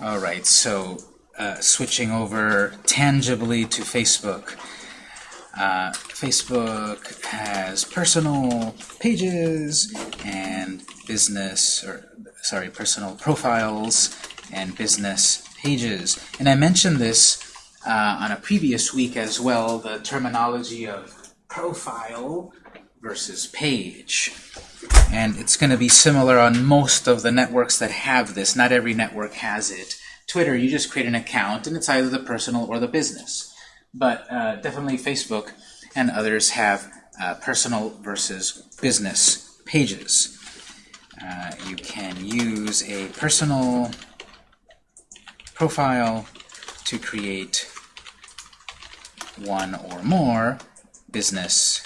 All right, so uh, switching over tangibly to Facebook. Uh, Facebook has personal pages and business, or sorry, personal profiles and business pages. And I mentioned this uh, on a previous week as well, the terminology of profile versus page. And it's going to be similar on most of the networks that have this. Not every network has it. Twitter, you just create an account, and it's either the personal or the business. But uh, definitely Facebook and others have uh, personal versus business pages. Uh, you can use a personal profile to create one or more business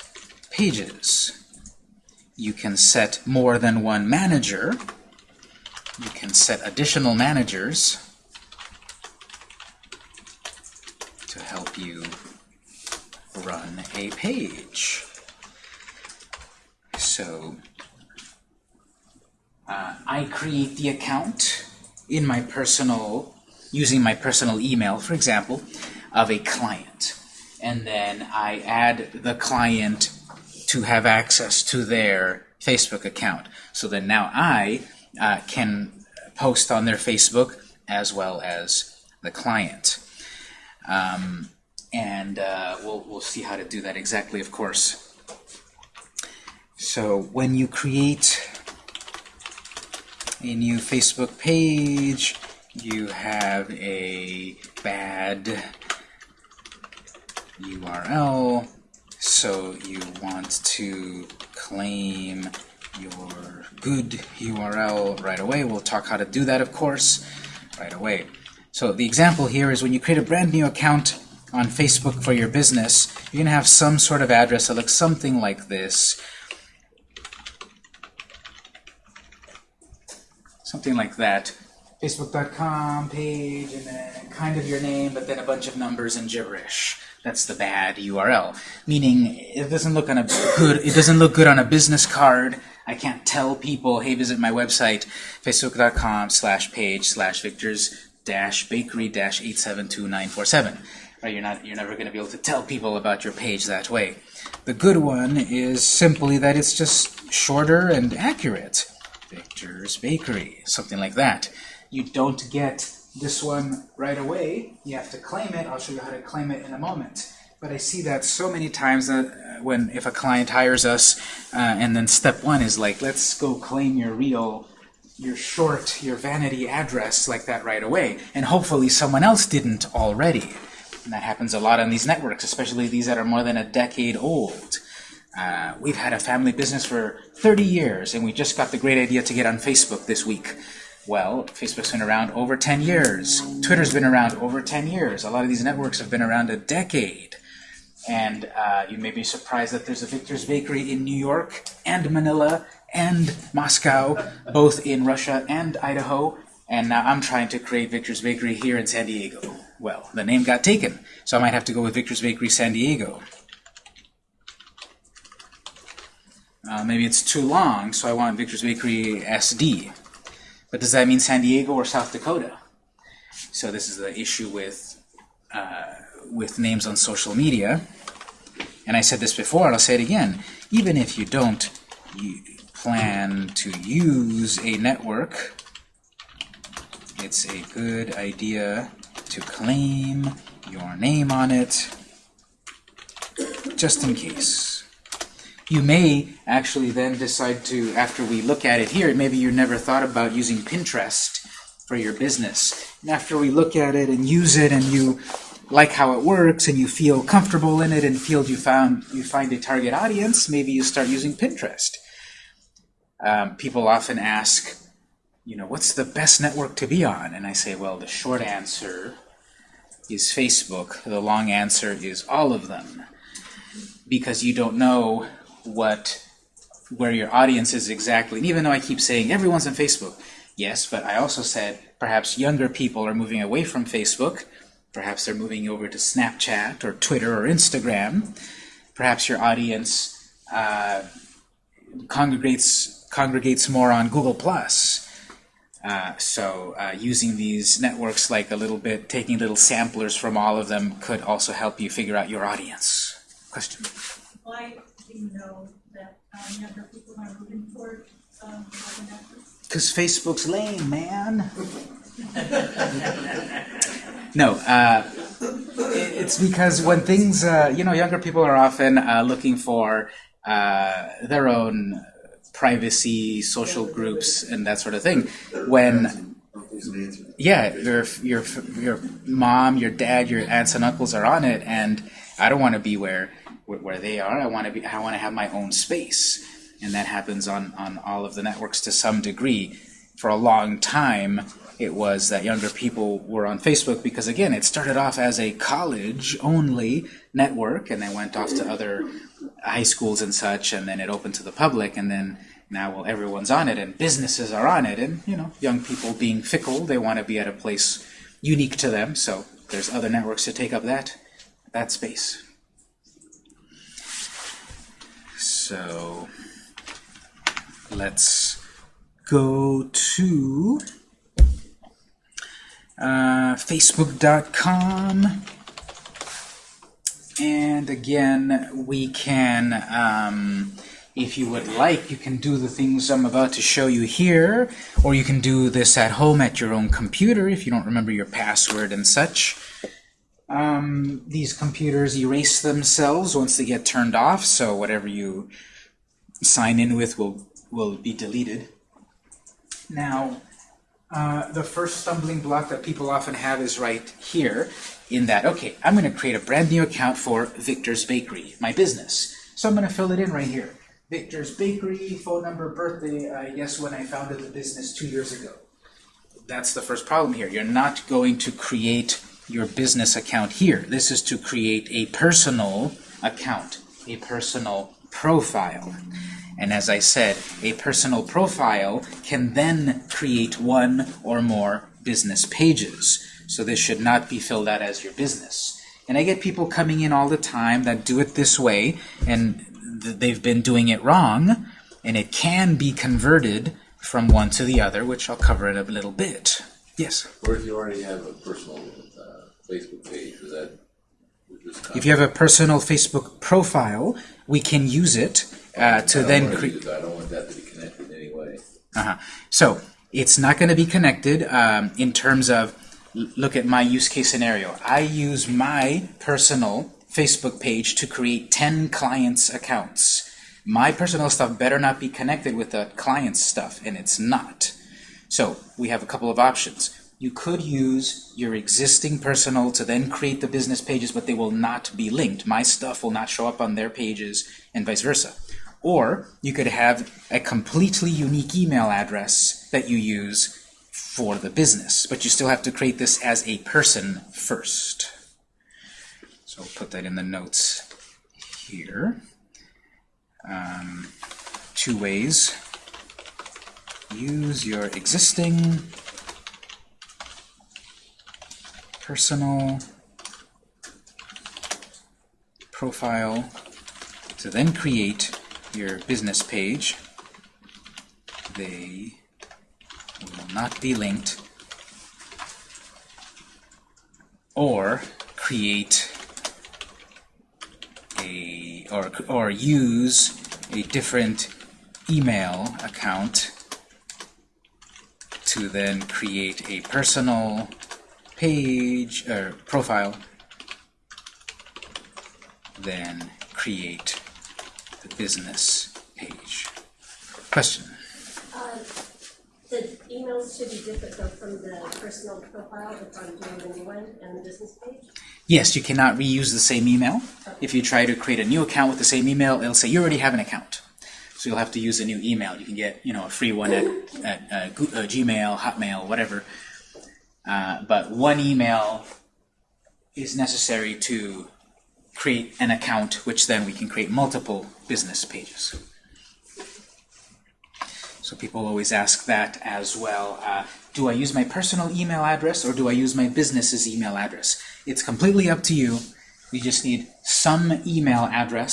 pages. You can set more than one manager. You can set additional managers to help you run a page. So uh, I create the account in my personal, using my personal email, for example, of a client. And then I add the client to have access to their Facebook account. So then now I uh, can post on their Facebook as well as the client. Um, and uh, we'll, we'll see how to do that exactly, of course. So when you create a new Facebook page, you have a bad URL, so you want to claim your good URL right away. We'll talk how to do that, of course, right away. So the example here is when you create a brand new account on Facebook for your business, you're going to have some sort of address that looks something like this. Something like that. Facebook.com page, and then kind of your name, but then a bunch of numbers and gibberish. That's the bad URL. Meaning it doesn't look on a good it doesn't look good on a business card. I can't tell people, hey, visit my website, facebook.com slash page slash victors dash bakery dash 872947. Right, you're not you're never going to be able to tell people about your page that way. The good one is simply that it's just shorter and accurate. Victor's Bakery, something like that. You don't get this one right away. You have to claim it. I'll show you how to claim it in a moment. But I see that so many times that when if a client hires us, uh, and then step one is like, let's go claim your real, your short, your vanity address like that right away. And hopefully someone else didn't already. And that happens a lot on these networks, especially these that are more than a decade old. Uh, we've had a family business for 30 years, and we just got the great idea to get on Facebook this week. Well, Facebook's been around over 10 years. Twitter's been around over 10 years. A lot of these networks have been around a decade. And uh, you may be surprised that there's a Victor's Bakery in New York and Manila and Moscow, both in Russia and Idaho. And now I'm trying to create Victor's Bakery here in San Diego. Well, the name got taken, so I might have to go with Victor's Bakery San Diego. Uh, maybe it's too long, so I want Victor's Bakery SD. But does that mean San Diego or South Dakota? So this is the issue with, uh, with names on social media. And I said this before, and I'll say it again. Even if you don't you plan to use a network, it's a good idea to claim your name on it, just in case. You may actually then decide to, after we look at it here, maybe you never thought about using Pinterest for your business. And after we look at it and use it and you like how it works and you feel comfortable in it and feel you found you find a target audience, maybe you start using Pinterest. Um, people often ask, you know, what's the best network to be on? And I say, well, the short answer is Facebook. The long answer is all of them. Because you don't know what where your audience is exactly. And even though I keep saying everyone's on Facebook, yes, but I also said perhaps younger people are moving away from Facebook. Perhaps they're moving over to Snapchat or Twitter or Instagram. Perhaps your audience uh, congregates congregates more on Google Plus. Uh, so uh, using these networks like a little bit, taking little samplers from all of them could also help you figure out your audience. Question? Why do you know that um, younger people are moving toward um, networks? Because Facebook's lame, man. no, uh, it's because when things, uh, you know, younger people are often uh, looking for uh, their own privacy, social groups, and that sort of thing. When yeah, your your your mom, your dad, your aunts and uncles are on it, and I don't want to be where where they are. I want to be. I want to have my own space, and that happens on on all of the networks to some degree. For a long time, it was that younger people were on Facebook because again, it started off as a college only network, and then went off to other high schools and such, and then it opened to the public, and then now well everyone's on it and businesses are on it and you know young people being fickle they want to be at a place unique to them so there's other networks to take up that that space. So let's go to uh, facebook.com and again we can um, if you would like, you can do the things I'm about to show you here, or you can do this at home at your own computer if you don't remember your password and such. Um, these computers erase themselves once they get turned off, so whatever you sign in with will, will be deleted. Now, uh, the first stumbling block that people often have is right here, in that, okay, I'm going to create a brand new account for Victor's Bakery, my business. So I'm going to fill it in right here. Victor's Bakery, phone number, birthday, I guess when I founded the business two years ago. That's the first problem here. You're not going to create your business account here. This is to create a personal account, a personal profile. And as I said, a personal profile can then create one or more business pages. So this should not be filled out as your business. And I get people coming in all the time that do it this way, and th- they've been doing it wrong, and it can be converted from one to the other, which I'll cover in a little bit. Yes? Or if you already have a personal uh, Facebook page, is that would If you have a personal Facebook profile, we can use it uh, to I don't then create. I don't want that to be connected in any way. Uh-huh. So it's not going to be connected um, in terms of, look at my use case scenario. I use my personal Facebook page to create 10 clients' accounts. My personal stuff better not be connected with the client's stuff, and it's not. So we have a couple of options. You could use your existing personal to then create the business pages, but they will not be linked. My stuff will not show up on their pages, and vice versa. Or you could have a completely unique email address that you use for the business, but you still have to create this as a person first. So I'll put that in the notes here. Um, two ways. Use your existing personal profile to then create your business page. They will not be linked. Or create a or or use a different email account to then create a personal page or profile then create the business page. Question? Uh, The emails should be different though from the personal profile if I'm doing the new one and the business page. Yes, you cannot reuse the same email. If you try to create a new account with the same email, it'll say you already have an account. So you'll have to use a new email. You can get, you know, a free one at, at uh, uh, Gmail, Hotmail, whatever. Uh, but one email is necessary to create an account, which then we can create multiple business pages. So people always ask that as well. Uh, do I use my personal email address or do I use my business's email address? It's completely up to you. You just need some email address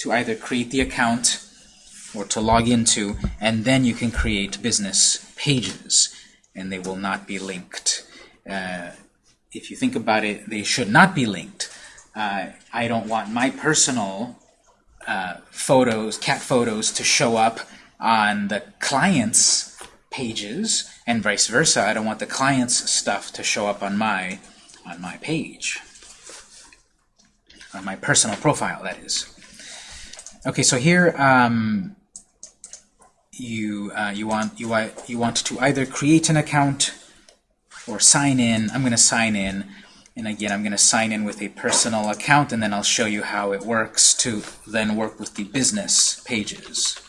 to either create the account or to log into, and then you can create business pages. and they will not be linked. Uh, if you think about it, they should not be linked. Uh, I don't want my personal uh, photos, cat photos, to show up on the client's pages, and vice versa. I don't want the client's stuff to show up on my on my page, on my personal profile. That is. Okay, so here um, you uh, you want you want you want to either create an account or sign in. I'm going to sign in. And again, I'm going to sign in with a personal account, and then I'll show you how it works to then work with the business pages.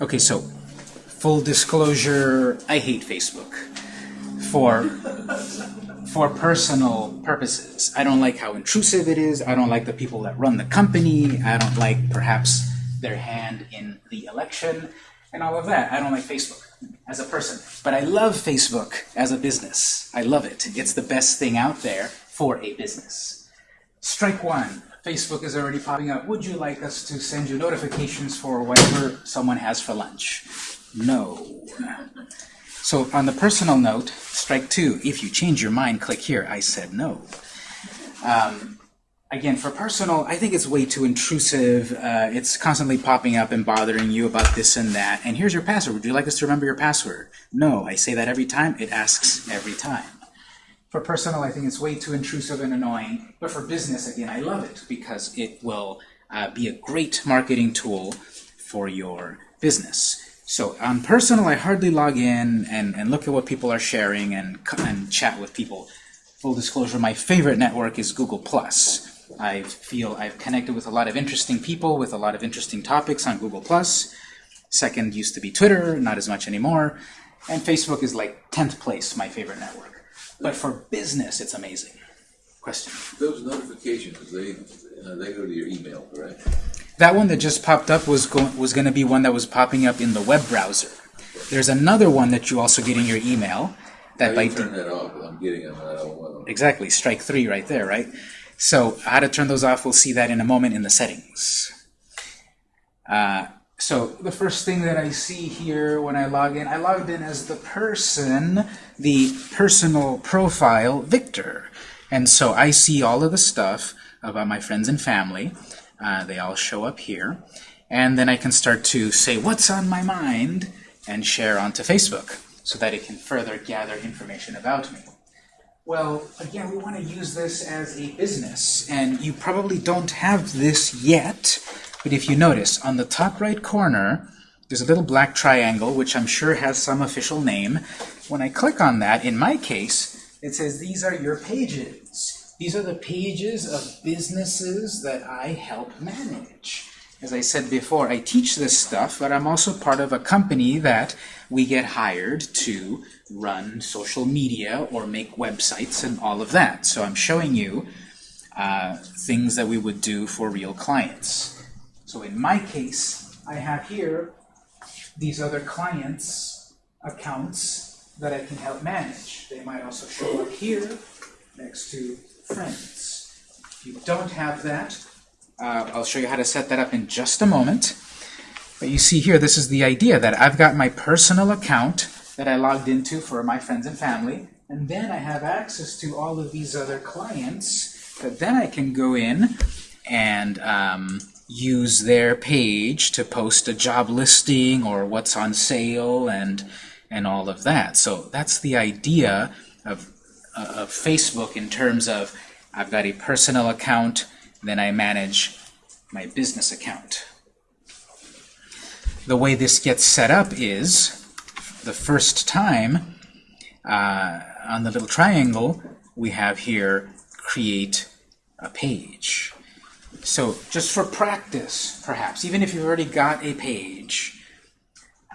Okay, so full disclosure, I hate Facebook for for personal purposes. I don't like how intrusive it is. I don't like the people that run the company. I don't like perhaps their hand in the election and all of that. I don't like Facebook as a person. But I love Facebook as a business. I love it. It's the best thing out there for a business. Strike one. Facebook is already popping up. Would you like us to send you notifications for whatever someone has for lunch? No. So on the personal note, strike two, if you change your mind, click here. I said no. Um, again, for personal, I think it's way too intrusive. Uh, it's constantly popping up and bothering you about this and that. And here's your password. Would you like us to remember your password? No. I say that every time. It asks every time. For personal, I think it's way too intrusive and annoying. But for business, again, I love it because it will uh, be a great marketing tool for your business. So on personal, I hardly log in and, and look at what people are sharing and, and chat with people. Full disclosure, my favorite network is Google+. I feel I've connected with a lot of interesting people with a lot of interesting topics on Google+. Second used to be Twitter, not as much anymore. And Facebook is like 10th place, my favorite network. But for business, it's amazing. Question? Those notifications, they, uh, they go to your email, correct? That one that just popped up was going was going to be one that was popping up in the web browser. There's another one that you also get in your email. That How by turn that off, I'm getting them, and I don't want them. exactly strike three right there, right? So how to turn those off? We'll see that in a moment in the settings. Uh, so the first thing that I see here when I log in, I logged in as the person, the personal profile Victor, and so I see all of the stuff about my friends and family. Uh, they all show up here. And then I can start to say what's on my mind and share onto Facebook so that it can further gather information about me. Well, again, we want to use this as a business, and you probably don't have this yet, but if you notice, on the top right corner, there's a little black triangle, which I'm sure has some official name. When I click on that, in my case, it says these are your pages. These are the pages of businesses that I help manage. As I said before, I teach this stuff, but I'm also part of a company that we get hired to run social media or make websites and all of that. So I'm showing you uh, things that we would do for real clients. So in my case, I have here these other clients' accounts that I can help manage. They might also show up here next to friends. If you don't have that, uh, I'll show you how to set that up in just a moment. But you see here, this is the idea that I've got my personal account that I logged into for my friends and family, and then I have access to all of these other clients that then I can go in and um, use their page to post a job listing or what's on sale and and all of that. So that's the idea of, of Facebook in terms of I've got a personal account, then I manage my business account. The way this gets set up is the first time uh, on the little triangle we have here create a page. So just for practice, perhaps, even if you've already got a page,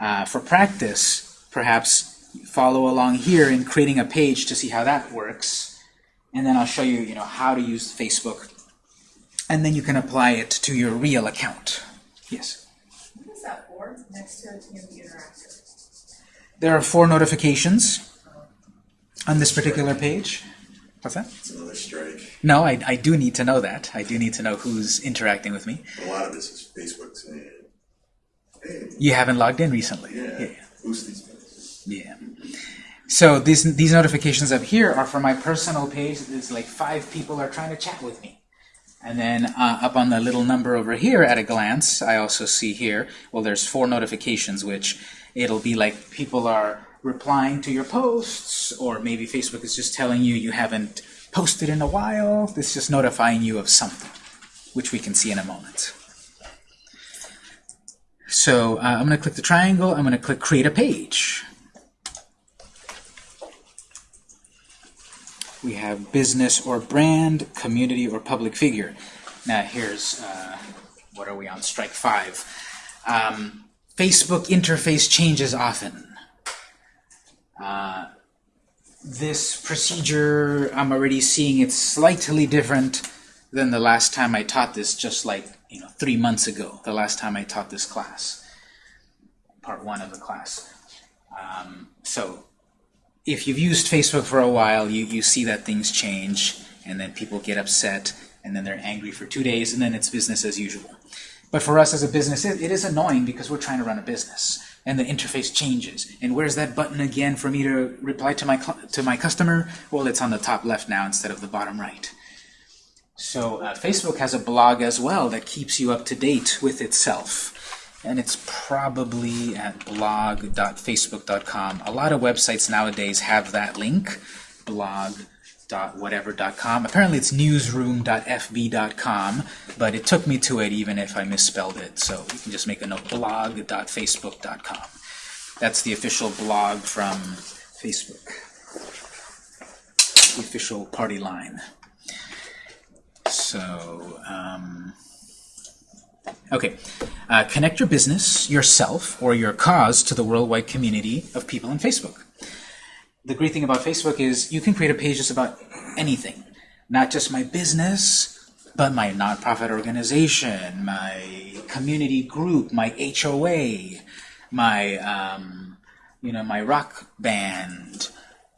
uh, for practice, perhaps follow along here in creating a page to see how that works. And then I'll show you, you know, how to use Facebook. And then you can apply it to your real account. Yes? What is that board next to TMD Interactive? There are four notifications on this particular page. What's that? It's another strike. No, I, I do need to know that. I do need to know who's interacting with me. A lot of this is Facebook saying, eh, hey, eh. You haven't logged in recently. yeah, boost these things. Yeah. So these these notifications up here are for my personal page. It's like five people are trying to chat with me. And then uh, up on the little number over here at a glance, I also see here, well, there's four notifications, which it'll be like people are replying to your posts, or maybe Facebook is just telling you you haven't posted in a while. It's just notifying you of something, which we can see in a moment. So uh, I'm going to click the triangle. I'm going to click Create a Page. We have business or brand, community or public figure. Now here's, uh, what are we on, strike five. Um, Facebook interface changes often. Uh, this procedure, I'm already seeing it's slightly different than the last time I taught this, just like you know, three months ago, the last time I taught this class, part one of the class. Um, so if you've used Facebook for a while, you, you see that things change, and then people get upset, and then they're angry for two days, and then it's business as usual. But for us as a business, it, it is annoying because we're trying to run a business, and the interface changes. And where's that button again for me to reply to my to my customer? Well, it's on the top left now instead of the bottom right. So uh, Facebook has a blog as well that keeps you up to date with itself. And it's probably at blog.facebook.com. A lot of websites nowadays have that link, blog.whatever.com. Apparently it's newsroom.fb.com, but it took me to it even if I misspelled it. So you can just make a note, blog.facebook.com. That's the official blog from Facebook, the official party line. So, um, okay. Uh, connect your business, yourself, or your cause to the worldwide community of people on Facebook. The great thing about Facebook is you can create a page just about anything. Not just my business, but my nonprofit organization, my community group, my HOA, my, um, you know, my rock band,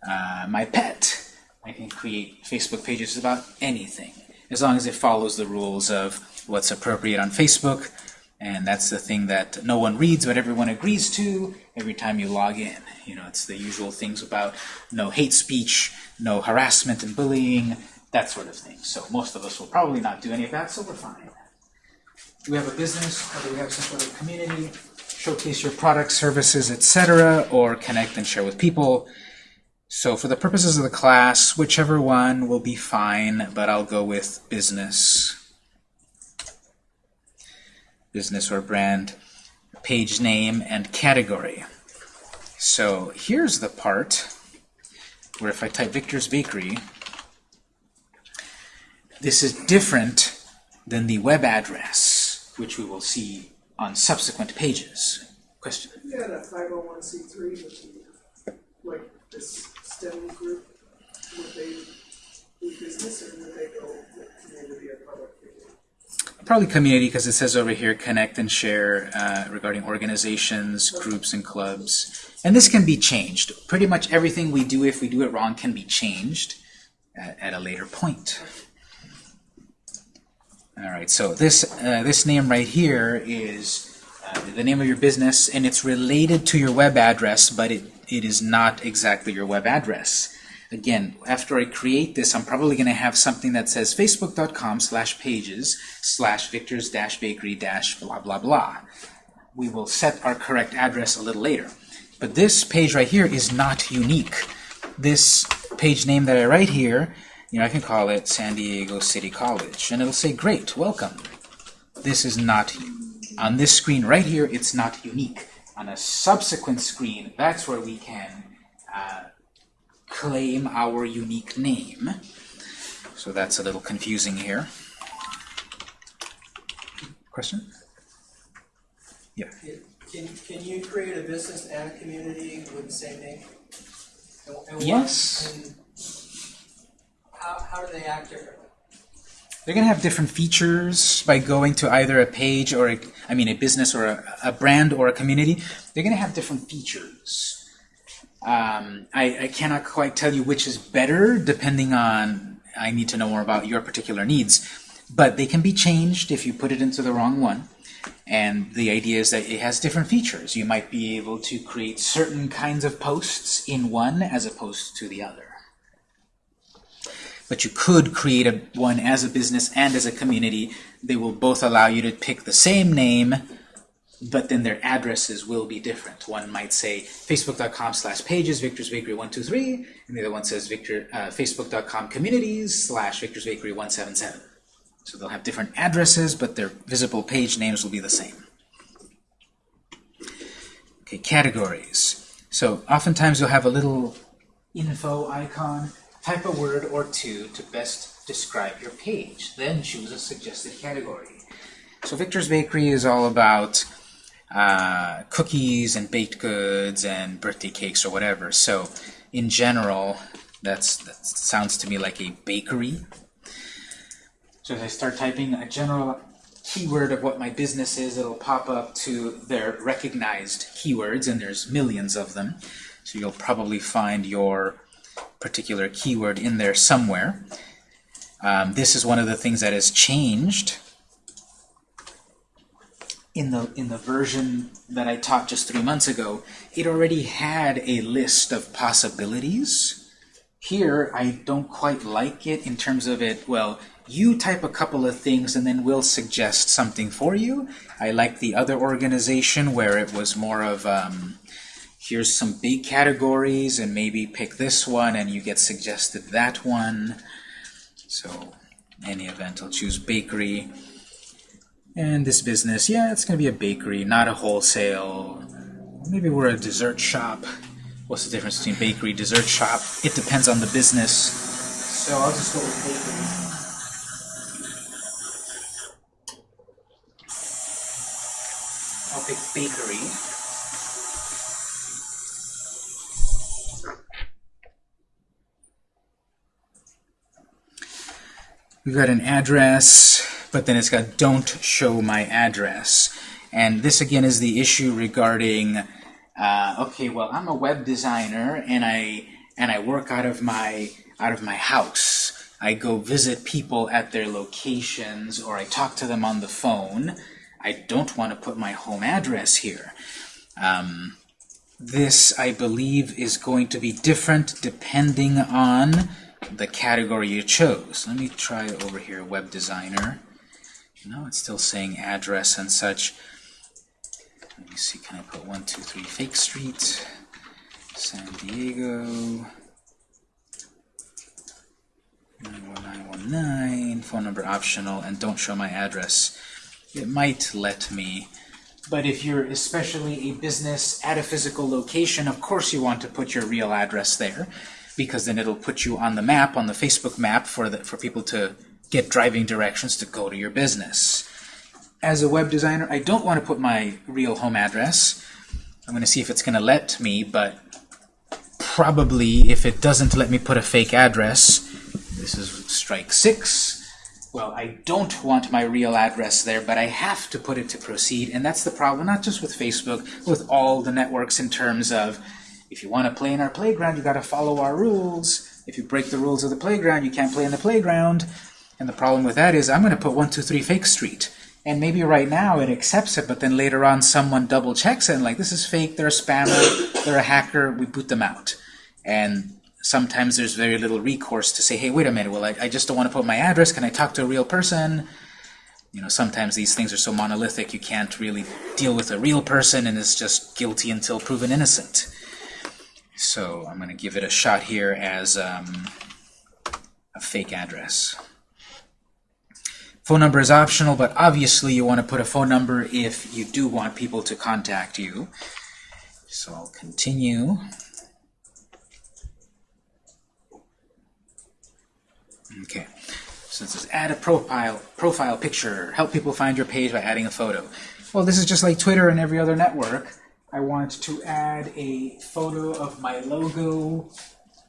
uh, my pet. I can create Facebook pages about anything as long as it follows the rules of what's appropriate on Facebook. And that's the thing that no one reads, but everyone agrees to every time you log in. You know, it's the usual things about no hate speech, no harassment and bullying, that sort of thing. So most of us will probably not do any of that, so we're fine. Do we have a business, or do we have some sort of community? Showcase your products, services, etc., or connect and share with people. So for the purposes of the class, whichever one will be fine, but I'll go with business. Business or brand, page name, and category. So here's the part where if I type Victor's Bakery, this is different than the web address, which we will see on subsequent pages. Question? Oh one C three like this STEM group, would they do business or would they go with community or public? Probably community because it says over here connect and share uh, regarding organizations, groups, and clubs. And this can be changed. Pretty much everything we do, if we do it wrong, can be changed at, at a later point. All right, so this, uh, this name right here is uh, the name of your business, and it's related to your web address, but it, it is not exactly your web address. Again, after I create this, I'm probably going to have something that says facebook.com slash pages slash victors dash bakery dash blah blah blah. We will set our correct address a little later. But this page right here is not unique. This page name that I write here, you know, I can call it San Diego City College, and it'll say, great, welcome. This is not, on this screen right here, it's not unique. On a subsequent screen, that's where we can uh, claim our unique name. So that's a little confusing here. Question? Yeah. Can, can you create a business and a community with the same name? And- and what- Yes. and How, how do they act differently? They're going to have different features by going to either a page or, a, I mean, a business or a, a brand or a community. They're going to have different features. Um, I, I cannot quite tell you which is better, depending on, I need to know more about your particular needs. But they can be changed if you put it into the wrong one. And the idea is that it has different features. You might be able to create certain kinds of posts in one as opposed to the other. But you could create a, one as a business and as a community. They will both allow you to pick the same name, but then their addresses will be different. One might say facebook.com slash pages Victor's Bakery 123, and the other one says Victor, uh, facebook.com communities slash Victor's Bakery 177. So they'll have different addresses, but their visible page names will be the same. Okay, categories. So oftentimes you'll have a little info icon. Type a word or two to best describe your page. Then choose a suggested category. So Victor's Bakery is all about uh, cookies and baked goods and birthday cakes or whatever. So in general, that's, that sounds to me like a bakery. So as I start typing a general keyword of what my business is, it'll pop up to their recognized keywords, and there's millions of them. So you'll probably find your particular keyword in there somewhere. Um, this is one of the things that has changed in the in the version that I taught just three months ago. It already had a list of possibilities. Here, I don't quite like it in terms of it, well, you type a couple of things and then we'll suggest something for you. I like the other organization where it was more of, um, here's some big categories and maybe pick this one and you get suggested that one. So, any event, I'll choose bakery. And this business, yeah, it's going to be a bakery, not a wholesale. Maybe we're a dessert shop. What's the difference between bakery, dessert shop? It depends on the business. So I'll just go with bakery. I'll pick bakery. We've got an address, but then it's got don't show my address. And this again is the issue regarding, uh, okay, well, I'm a web designer and I and I work out of my out of my house. I go visit people at their locations or I talk to them on the phone. I don't want to put my home address here. Um, this, I believe, is going to be different depending on the category you chose. Let me try over here, web designer. No, it's still saying address and such. Let me see, can I put 123 Fake Street, San Diego, 91919, phone number optional, and don't show my address. It might let me, but if you're especially a business at a physical location, of course you want to put your real address there, because then it'll put you on the map, on the Facebook map, for, the, for people to get driving directions to go to your business. As a web designer, I don't want to put my real home address. I'm going to see if it's going to let me, but probably if it doesn't let me put a fake address, this is strike six. Well, I don't want my real address there, but I have to put it to proceed, and that's the problem, not just with Facebook, with all the networks in terms of if you want to play in our playground, you got to follow our rules. If you break the rules of the playground, you can't play in the playground. And the problem with that is I'm going to put 123 Fake Street. And maybe right now it accepts it, but then later on someone double checks it and like, this is fake, they're a spammer, they're a hacker, we boot them out. And sometimes there's very little recourse to say, hey, wait a minute, well, I, I just don't want to put my address, can I talk to a real person? You know, sometimes these things are so monolithic you can't really deal with a real person and it's just guilty until proven innocent. So I'm going to give it a shot here as um, a fake address. Phone number is optional, but obviously you want to put a phone number if you do want people to contact you. So I'll continue. Okay, so it says add a profile, profile picture, help people find your page by adding a photo. Well, this is just like Twitter and every other network. I want to add a photo of my logo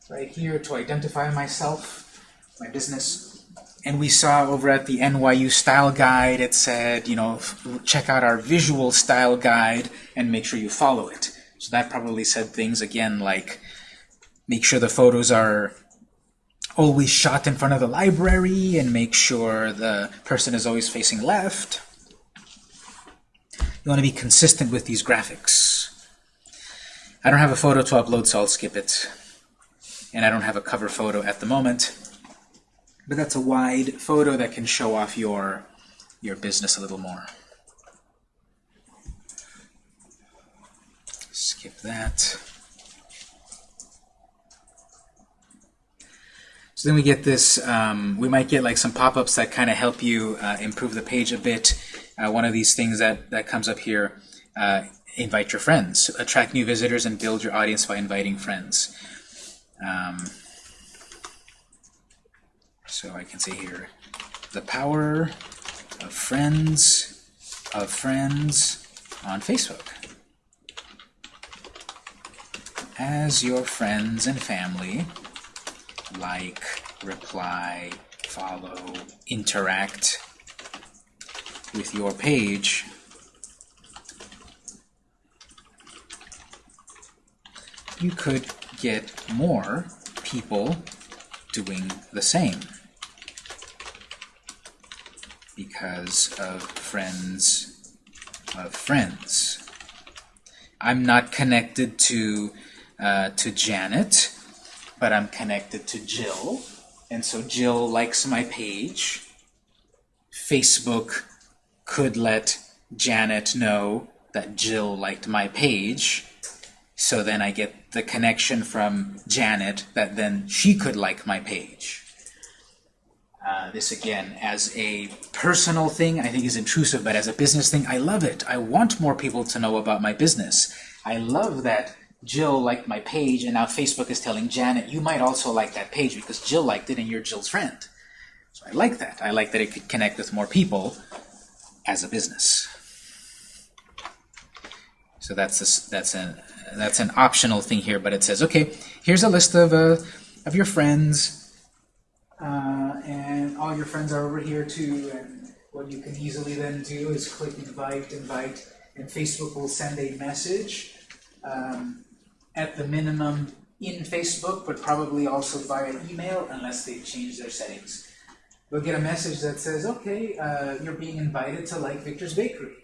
right here to identify myself, my business. And we saw over at the NYU Style Guide, it said, you know, check out our visual style guide and make sure you follow it. So that probably said things again like make sure the photos are always shot in front of the library and make sure the person is always facing left. You want to be consistent with these graphics. I don't have a photo to upload, so I'll skip it. And I don't have a cover photo at the moment. But that's a wide photo that can show off your, your business a little more. Skip that. So then we get this, um, we might get like some pop-ups that kind of help you uh, improve the page a bit. Uh, one of these things that, that comes up here, uh, invite your friends. Attract new visitors and build your audience by inviting friends. Um, so I can say here, the power of friends of friends on Facebook. As your friends and family like, reply, follow, interact with your page, you could get more people doing the same because of friends of friends. I'm not connected to uh, to Janet, but I'm connected to Jill, and so Jill likes my page. Facebook could let Janet know that Jill liked my page, so then I get the connection from Janet that then she could like my page. Uh, this again, as a personal thing, I think is intrusive, but as a business thing, I love it. I want more people to know about my business. I love that Jill liked my page, and now Facebook is telling Janet, you might also like that page because Jill liked it and you're Jill's friend. So I like that. I like that it could connect with more people as a business. So that's a, that's an that's an optional thing here, but it says, okay, here's a list of uh, of your friends, uh, and all your friends are over here too. And what you can easily then do is click invite, invite, and Facebook will send a message. Um, at the minimum in Facebook, but probably also via email unless they've changed their settings. You'll get a message that says, okay, uh, you're being invited to like Victor's Bakery.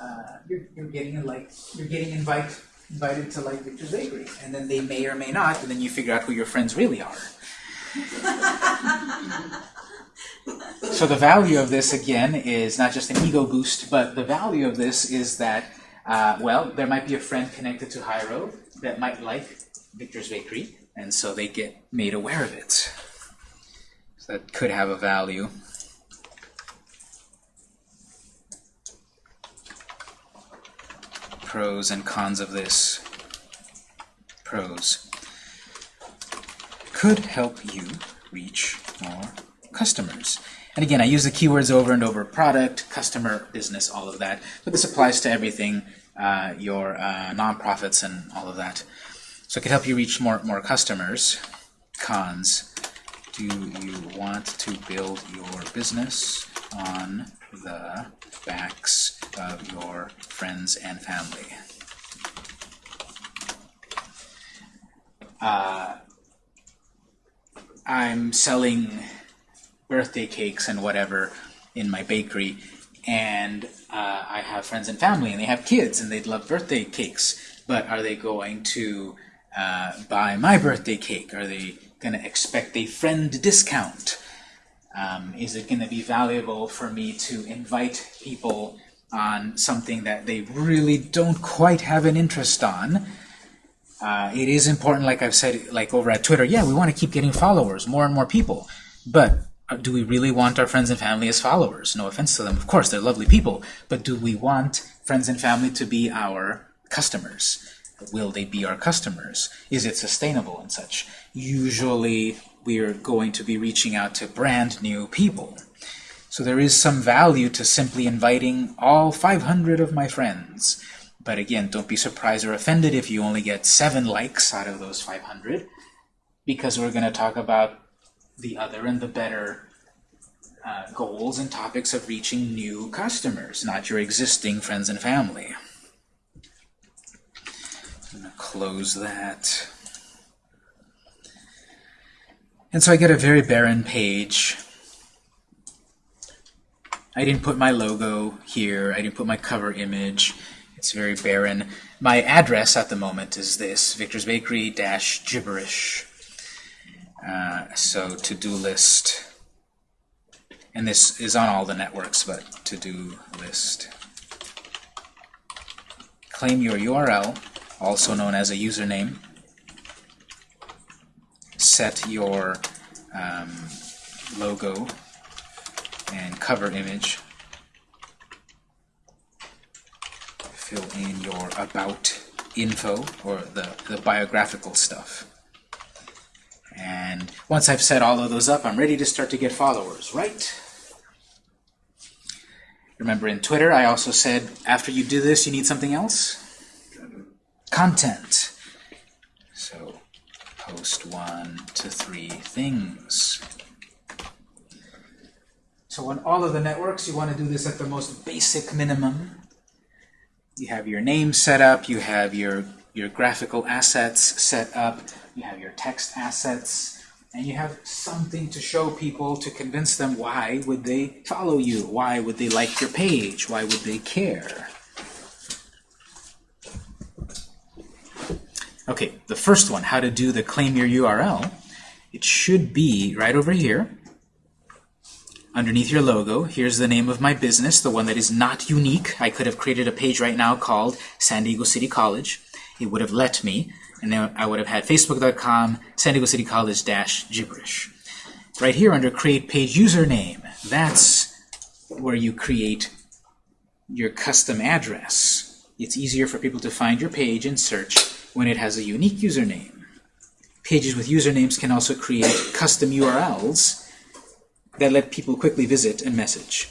Uh, you're, you're getting like you're getting invite, invited to like Victor's Bakery, and then they may or may not, and then you figure out who your friends really are. so the value of this again is not just an ego boost, but the value of this is that uh, well, there might be a friend connected to Hyro that might like Victor's Bakery, and so they get made aware of it. So that could have a value. Pros and cons of this. Pros. Could help you reach more customers. And again, I use the keywords over and over, product, customer, business, all of that. But this applies to everything, uh, your uh, nonprofits and all of that. So it could help you reach more, more customers. Cons. Do you want to build your business on the backs of your friends and family? Uh, I'm selling birthday cakes and whatever in my bakery, and uh, I have friends and family, and they have kids, and they'd love birthday cakes. But are they going to uh, buy my birthday cake? Are they going to expect a friend discount? Um, is it going to be valuable for me to invite people on something that they really don't quite have an interest on? Uh, it is important, like I've said, like over at Twitter, yeah, we want to keep getting followers, more and more people. But uh, do we really want our friends and family as followers? No offense to them, of course, they're lovely people. But do we want friends and family to be our customers? Will they be our customers? Is it sustainable and such? Usually, we're going to be reaching out to brand new people. So there is some value to simply inviting all 500 of my friends. But again, don't be surprised or offended if you only get seven likes out of those 500, because we're going to talk about the other and the better uh, goals and topics of reaching new customers, not your existing friends and family. I'm gonna close that. And so I get a very barren page. I didn't put my logo here. I didn't put my cover image. It's very barren. My address at the moment is this, Victor's Bakery dash gibberish. Uh, so to-do list. And this is on all the networks, but to-do list. Claim your URL, also known as a username. Set your um, logo and cover image. Fill in your about info, or the, the biographical stuff. And once I've set all of those up, I'm ready to start to get followers, right? Remember in Twitter, I also said after you do this, you need something else? Content. So post one to three things. So on all of the networks, you want to do this at the most basic minimum. You have your name set up, you have your, your graphical assets set up, you have your text assets, and you have something to show people to convince them why would they follow you, why would they like your page, why would they care. Okay, the first one, how to do the claim your URL. It should be right over here. Underneath your logo, here's the name of my business, the one that is not unique. I could have created a page right now called San Diego City College. It would have let me, and then I would have had facebook.com San Diego City College dash gibberish. Right here under create page username, that's where you create your custom address. It's easier for people to find your page and search when it has a unique username. Pages with usernames can also create custom URLs that let people quickly visit and message.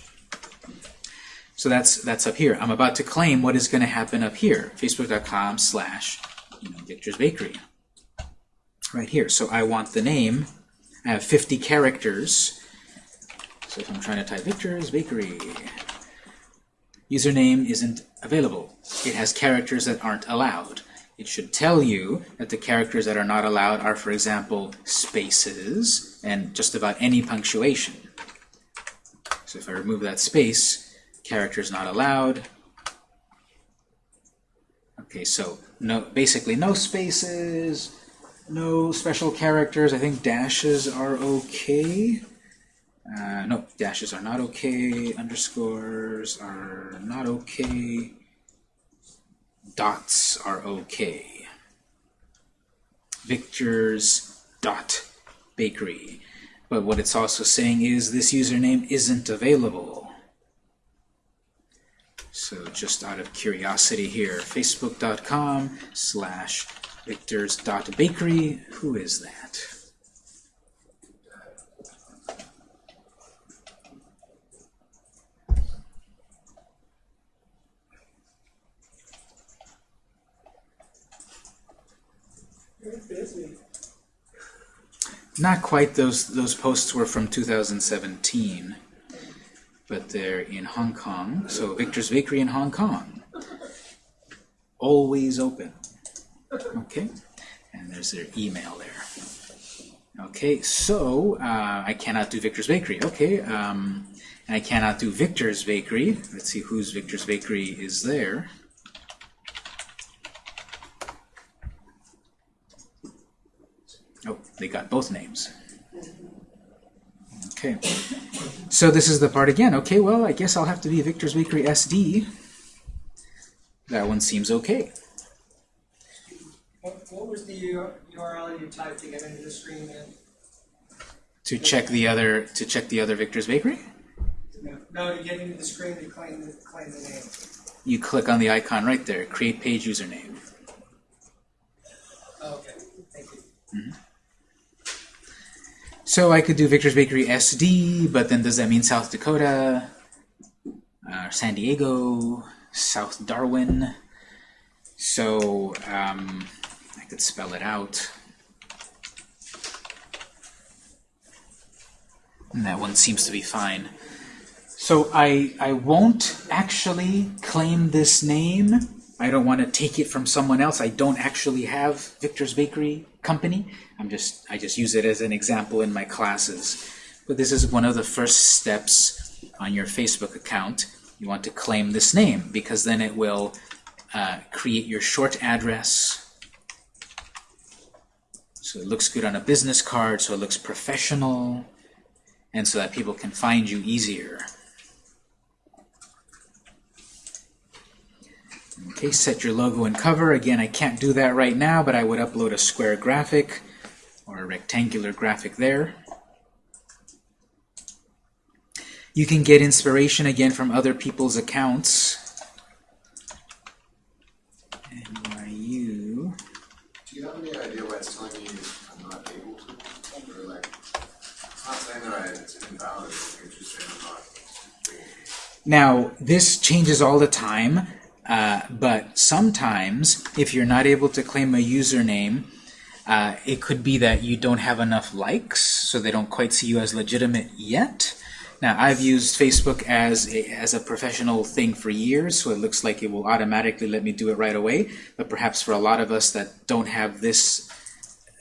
So that's that's up here. I'm about to claim what is going to happen up here. Facebook.com slash you know, Victor's Bakery. Right here. So I want the name. I have 50 characters. So if I'm trying to type Victor's Bakery, username isn't available. It has characters that aren't allowed. It should tell you that the characters that are not allowed are, for example, spaces and just about any punctuation. So if I remove that space, characters not allowed. Okay, so no, basically no spaces, no special characters. I think dashes are okay. Uh, no, dashes are not okay. Underscores are not okay dots are okay. Victor's dot bakery. But what it's also saying is this username isn't available. So just out of curiosity here, facebook.com slash victors dot bakery. Who is that? Not quite. Those those posts were from 2017, but they're in Hong Kong. So Victor's Bakery in Hong Kong, always open. Okay, and there's their email there. Okay, so uh, I cannot do Victor's Bakery. Okay, um, and I cannot do Victor's Bakery. Let's see whose Victor's Bakery is there. Oh, they got both names. Okay. So this is the part again. Okay, well, I guess I'll have to be Victor's Bakery SD. That one seems okay. What, what was the URL you typed to get into the screen then? To check the other to check the other Victor's Bakery, No, No, to get into the screen to claim the, claim the name. you click on the icon right there, create page username. Oh, Okay, thank you. Mm-hmm. So I could do Victor's Bakery SD, but then does that mean South Dakota, uh, San Diego, South Darwin? So um, I could spell it out. And that one seems to be fine. So I, I won't actually claim this name I don't want to take it from someone else. I don't actually have Victor's Bakery Company. I'm just I just use it as an example in my classes. But this is one of the first steps on your Facebook account. You want to claim this name because then it will uh, create your short address. So it looks good on a business card, so it looks professional, and so that people can find you easier. Okay, set your logo and cover. Again, I can't do that right now, but I would upload a square graphic or a rectangular graphic there. You can get inspiration again from other people's accounts. NYU. Do you have any idea why it's telling me I'm not able to? Or like, it's not saying that I, it's invalid, it's just saying I'm not. Now, this changes all the time, uh, but sometimes, if you're not able to claim a username, uh, it could be that you don't have enough likes, so they don't quite see you as legitimate yet. Now, I've used Facebook as a, as a professional thing for years, so it looks like it will automatically let me do it right away. But perhaps for a lot of us that don't have this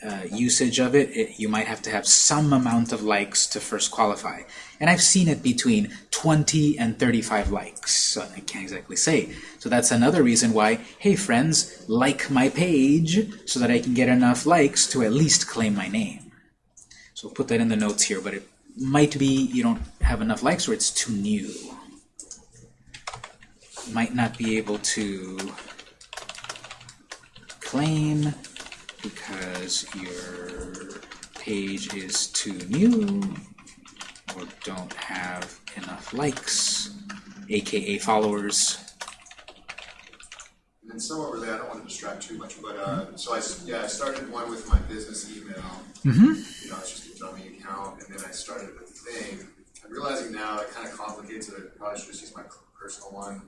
uh, usage of it, it, you might have to have some amount of likes to first qualify. And I've seen it between 20 and 35 likes, so I can't exactly say. So that's another reason why, hey friends, like my page so that I can get enough likes to at least claim my name. So we'll put that in the notes here, but it might be you don't have enough likes or it's too new. Might not be able to claim because your page is too new or don't have enough likes, aka followers. And then somewhat related, I don't want to distract too much, but, uh, so I, yeah, I started one with my business email. Mm-hmm. You know, it's just a dummy account, and then I started with the thing. I'm realizing now it kind of complicates it, I probably should just use my personal one.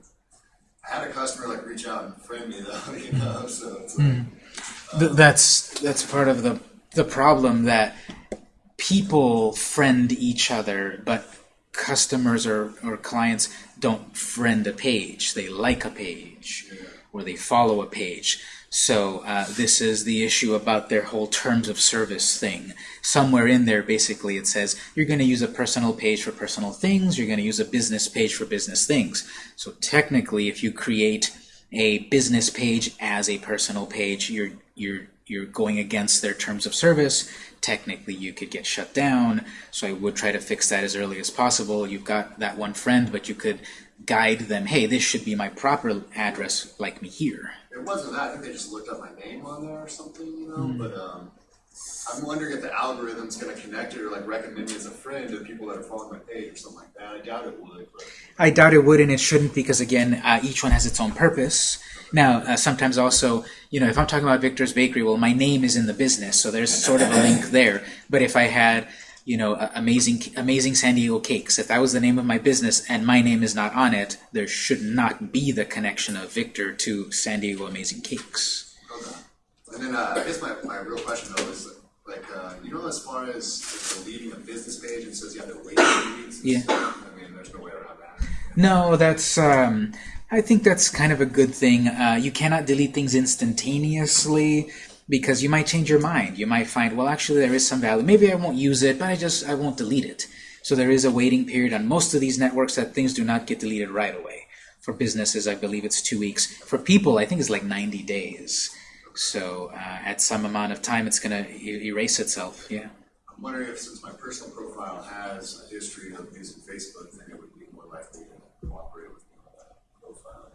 I had a customer like reach out and friend me though, you know, so it's like, Th that's that's part of the the problem that people friend each other, but customers or, or clients don't friend a page. They like a page or they follow a page. So uh, this is the issue about their whole terms of service thing. Somewhere in there, basically, it says you're going to use a personal page for personal things. You're going to use a business page for business things. So technically, if you create a business page as a personal page, you're you're you're going against their terms of service. Technically, you could get shut down. So I would try to fix that as early as possible. You've got that one friend, but you could guide them. Hey, this should be my proper address, like me here. it wasn't that, I think they just looked up my name on there or something, you know, Hmm. but, um, I'm wondering if the algorithm's gonna connect it or like recommend me as a friend to people that are following my page or something like that. I doubt it would, but. I doubt it would, and it shouldn't, because again, uh, each one has its own purpose. Now, uh, sometimes also, you know, if I'm talking about Victor's Bakery, well, my name is in the business, so there's sort of a link there. But if I had, you know, uh, amazing, amazing San Diego cakes, if that was the name of my business and my name is not on it, there should not be the connection of Victor to San Diego Amazing Cakes. And then uh, I guess my, my real question though is like, uh, you know, as far as deleting a business page, it says you have to wait two weeks. Yeah. I mean, there's no way around that. No, that's. Um, I think that's kind of a good thing. Uh, you cannot delete things instantaneously because you might change your mind. You might find, well, actually, there is some value. Maybe I won't use it, but I just I won't delete it. So there is a waiting period on most of these networks that things do not get deleted right away. For businesses, I believe it's two weeks. For people, I think it's like 90 days. So uh, at some amount of time, it's going to e- erase itself. Yeah. I'm wondering if since my personal profile has a history of using Facebook, then it would be more likely to cooperate with me on that profile.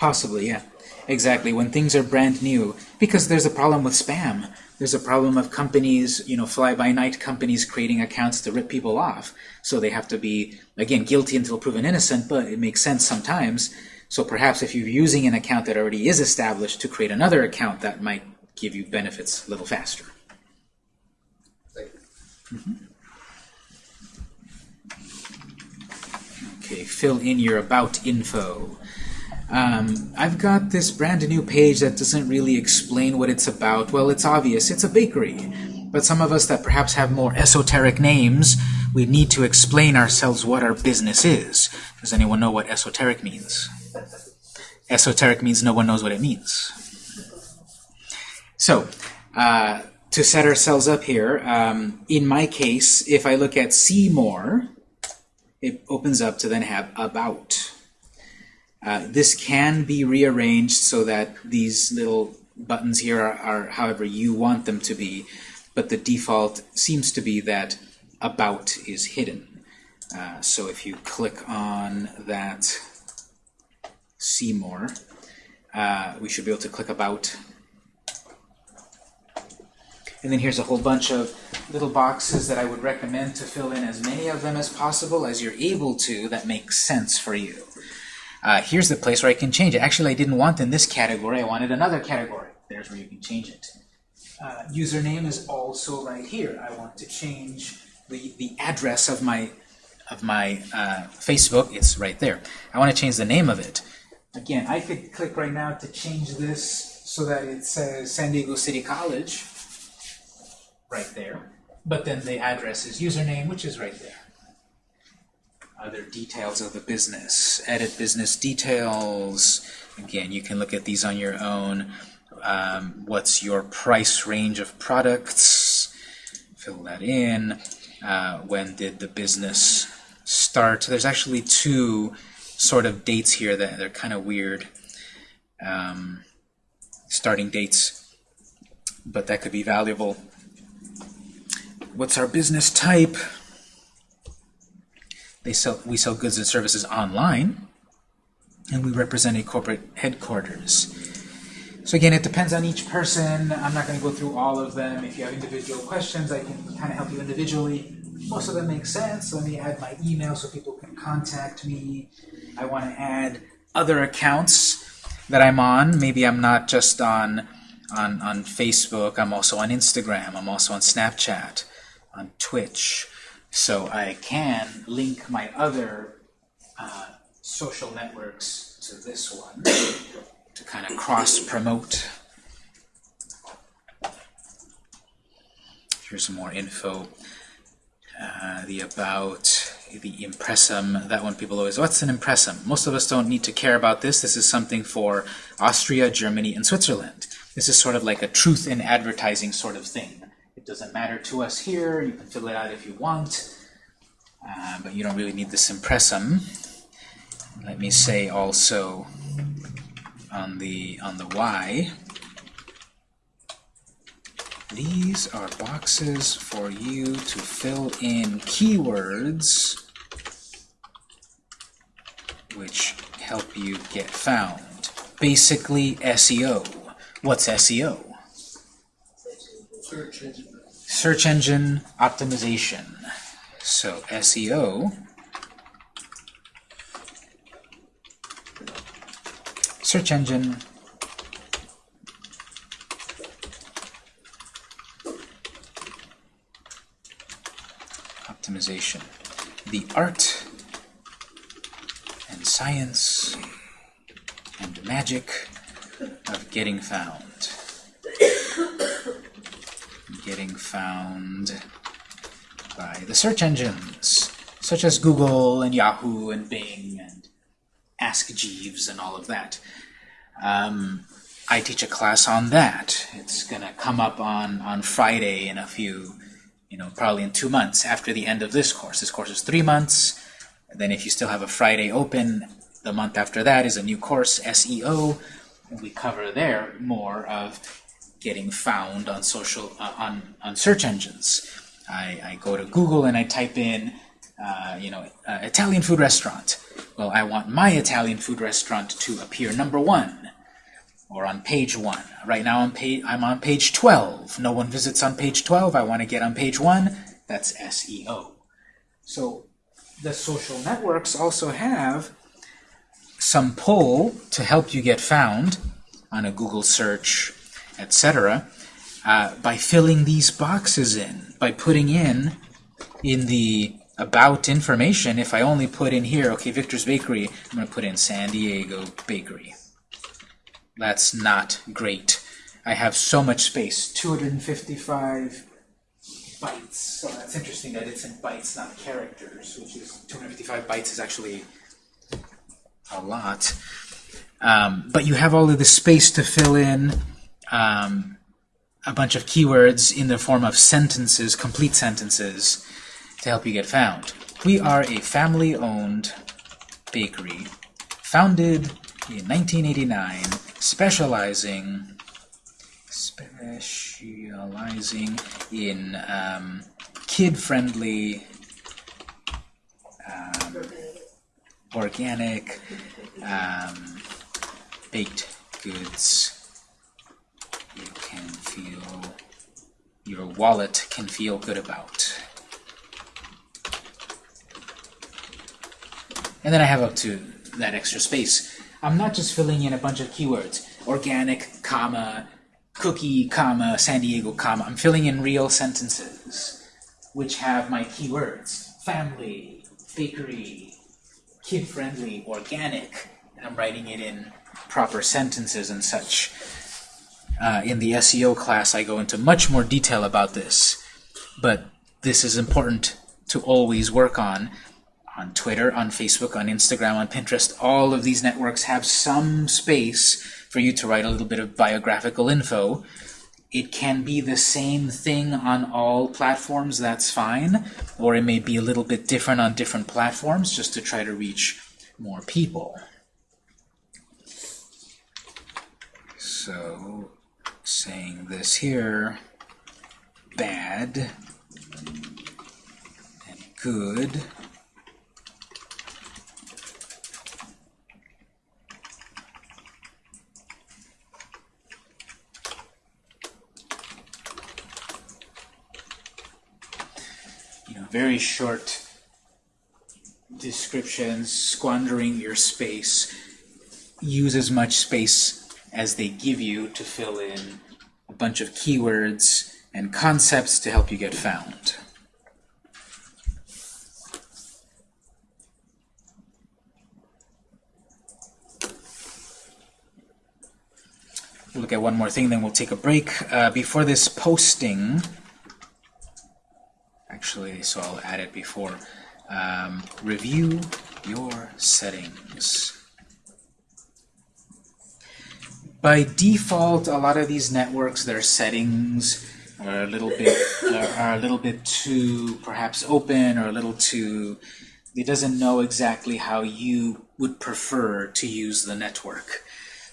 Possibly, yeah. Exactly. When things are brand new, because there's a problem with spam. There's a problem of companies, you know, fly-by-night companies creating accounts to rip people off. So they have to be, again, guilty until proven innocent, but it makes sense sometimes. So perhaps if you're using an account that already is established to create another account, that might give you benefits a little faster. Thank you. Okay, fill in your about info. Um, I've got this brand new page that doesn't really explain what it's about. Well, it's obvious, it's a bakery. But some of us that perhaps have more esoteric names, we need to explain ourselves what our business is. Does anyone know what esoteric means? Esoteric means no one knows what it means. So, uh, to set ourselves up here, um, in my case, if I look at see more, it opens up to then have about. Uh, this can be rearranged so that these little buttons here are, are however you want them to be, but the default seems to be that about is hidden. Uh, so if you click on that see more, uh, we should be able to click about. And then here's a whole bunch of little boxes that I would recommend to fill in as many of them as possible as you're able to that makes sense for you. Uh, here's the place where I can change it. Actually, I didn't want in this category. I wanted another category. There's where you can change it. Uh, username is also right here. I want to change the, the address of my of my uh, Facebook. It's right there. I want to change the name of it. Again, I could click right now to change this so that it says San Diego City College right there. But then the address is username, which is right there. Other details of the business. Edit business details. Again, you can look at these on your own. Um, what's your price range of products? Fill that in. Uh, when did the business start? There's actually two sort of dates here that they're kind of weird. Um, starting dates, but that could be valuable. What's our business type? They sell, we sell goods and services online, and we represent a corporate headquarters. So again, it depends on each person. I'm not going to go through all of them. If you have individual questions, I can kind of help you individually. Most of them make sense. Let me add my email so people can contact me. I want to add other accounts that I'm on. Maybe I'm not just on, on, on Facebook. I'm also on Instagram. I'm also on Snapchat, on Twitch. So I can link my other uh, social networks to this one to kind of cross-promote. Here's some more info. Uh, the about, the impressum, that one people always, what's an impressum? Most of us don't need to care about this. This is something for Austria, Germany, and Switzerland. This is sort of like a truth in advertising sort of thing. It doesn't matter to us here. You can fill it out if you want, uh, but you don't really need this impressum. Let me say also on the on the Y. These are boxes for you to fill in keywords which help you get found. Basically SEO. What's SEO? Search engine. Search engine optimization. So SEO search engine optimization. The art and science and magic of getting found. Getting found by the search engines, such as Google and Yahoo and Bing and Ask Jeeves and all of that. Um, I teach a class on that. It's going to come up on, on Friday in a few, you know, probably in two months after the end of this course. This course is three months. Then if you still have a Friday open, the month after that is a new course, SEO. And we cover there more of getting found on social, uh, on, on search engines. I, I go to Google and I type in, uh, you know, uh, Italian food restaurant. Well, I want my Italian food restaurant to appear number one or on page one. Right now I'm, pa I'm on page 12. No one visits on page 12. I want to get on page one. That's SEO. So the social networks also have some pull to help you get found on a Google search, etc. Uh, by filling these boxes in, by putting in in the about information, if I only put in here, okay, Victor's Bakery, I'm going to put in San Diego Bakery. That's not great. I have so much space, 255 bytes. So that's interesting that it's in bytes, not characters, which is 255 bytes is actually a lot. Um, but you have all of the space to fill in um, a bunch of keywords in the form of sentences, complete sentences, to help you get found. We are a family-owned bakery founded in 1989, specializing specializing in um, kid-friendly, um, organic, um, baked goods. You can feel your wallet can feel good about. And then I have up to that extra space. I'm not just filling in a bunch of keywords. Organic, comma, cookie, comma, San Diego, comma. I'm filling in real sentences, which have my keywords. Family, bakery, kid-friendly, organic. And I'm writing it in proper sentences and such. Uh, in the SEO class, I go into much more detail about this. But this is important to always work on on Twitter, on Facebook, on Instagram, on Pinterest, all of these networks have some space for you to write a little bit of biographical info. It can be the same thing on all platforms, that's fine, or it may be a little bit different on different platforms just to try to reach more people. So, saying this here, bad and good. Very short descriptions, squandering your space. Use as much space as they give you to fill in a bunch of keywords and concepts to help you get found. We'll look at one more thing, then we'll take a break. Uh, before this posting, actually, so I'll add it before. Um, review your settings. By default, a lot of these networks, their settings are a little bit are, are a little bit too perhaps open or a little too. It doesn't know exactly how you would prefer to use the network.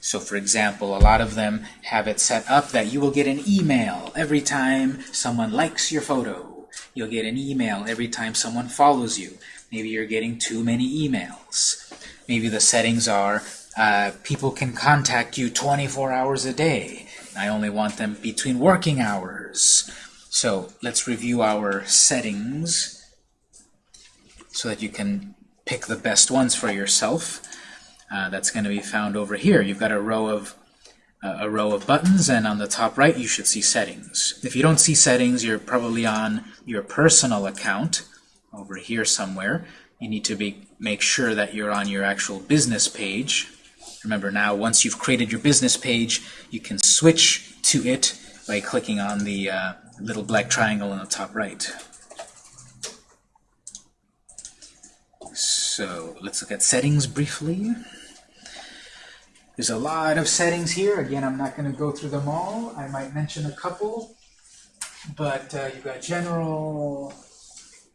So for example, a lot of them have it set up that you will get an email every time someone likes your photo. You'll get an email every time someone follows you. Maybe you're getting too many emails. Maybe the settings are uh, people can contact you 24 hours a day. I only want them between working hours. So let's review our settings so that you can pick the best ones for yourself. Uh, that's going to be found over here. You've got a row of a row of buttons, and on the top right you should see settings. If you don't see settings, you're probably on your personal account over here somewhere. You need to be make sure that you're on your actual business page. Remember now, once you've created your business page, you can switch to it by clicking on the uh, little black triangle in the top right. So let's look at settings briefly. There's a lot of settings here. Again, I'm not going to go through them all. I might mention a couple. But uh, you've got general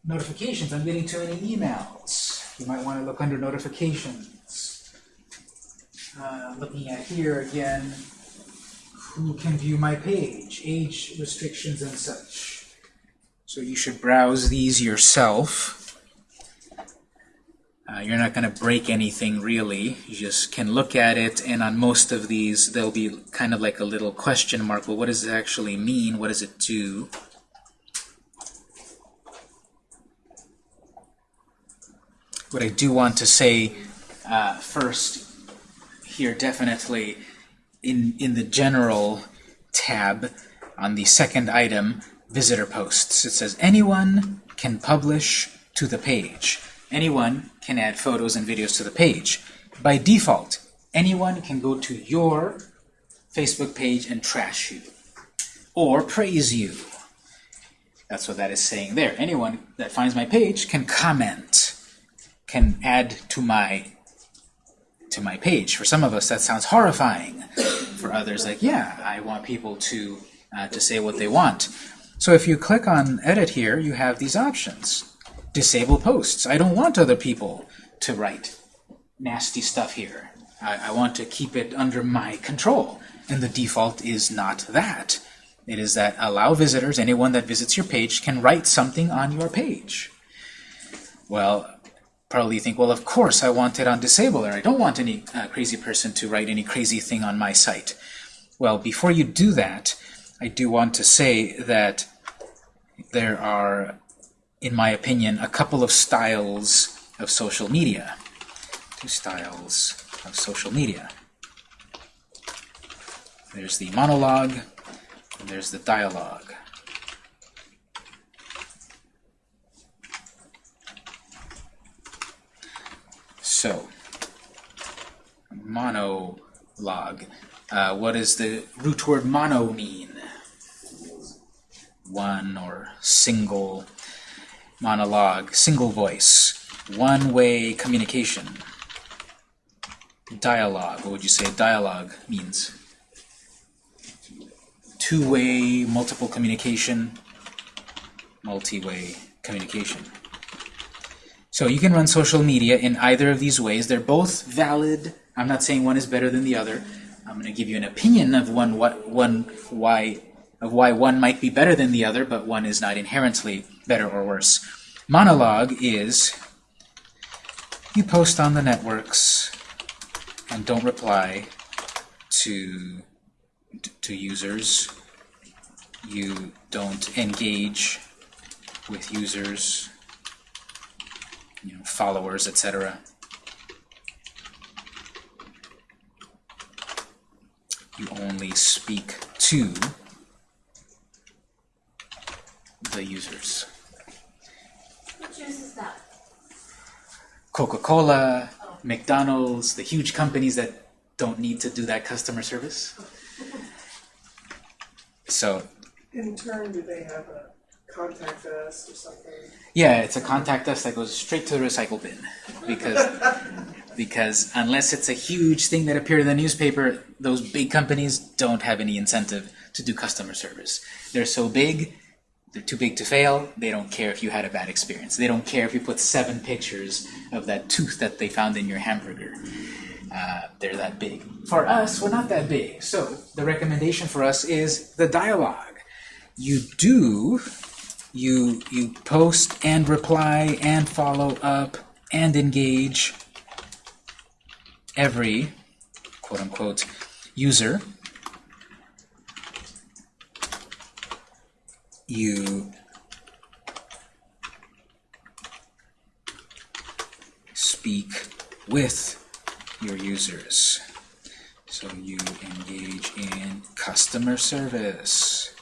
notifications. I'm getting too many emails. You might want to look under notifications. Uh, looking at here again, who can view my page, age restrictions and such. So you should browse these yourself. Uh, you're not going to break anything really. You just can look at it, and on most of these, there'll be kind of like a little question mark. Well, what does it actually mean? What does it do? What I do want to say uh, first here, definitely in in the general tab on the second item, visitor posts. It says anyone can publish to the page. Anyone can add photos and videos to the page. By default, anyone can go to your Facebook page and trash you or praise you. That's what that is saying there. Anyone that finds my page can comment, can add to my to my page. For some of us, that sounds horrifying. For others, like, yeah, I want people to, uh, to say what they want. So if you click on Edit here, you have these options. Disable posts. I don't want other people to write nasty stuff here. I, I want to keep it under my control. And the default is not that. It is that allow visitors, anyone that visits your page, can write something on your page. Well, probably you think, well, of course I want it on disable, or I don't want any uh, crazy person to write any crazy thing on my site. Well, before you do that, I do want to say that there are, in my opinion, a couple of styles of social media. Two styles of social media. There's the monologue, and there's the dialogue. So, monologue. Uh, what does the root word mono mean? One or single monologue, single voice, one-way communication. Dialogue, what would you say dialogue means? Two-way, multiple communication, multi-way communication. So you can run social media in either of these ways. They're both valid. I'm not saying one is better than the other. I'm going to give you an opinion of one what one why of why one might be better than the other, but one is not inherently better or worse. Monologue is you post on the networks and don't reply to to users. You don't engage with users you know, followers, etc. You only speak to the users. Which that? Coca-Cola, McDonald's, the huge companies that don't need to do that customer service. So In turn, do they have a contact us or something? Yeah, it's a contact us that goes straight to the recycle bin because because unless it's a huge thing that appeared in the newspaper, those big companies don't have any incentive to do customer service. They're so big, they're too big to fail. They don't care if you had a bad experience. They don't care if you put seven pictures of that tooth that they found in your hamburger. Uh, they're that big. For us, we're not that big. So the recommendation for us is the dialogue. You do you you post and reply and follow up and engage every quote unquote user you speak with your users. So you engage in customer service.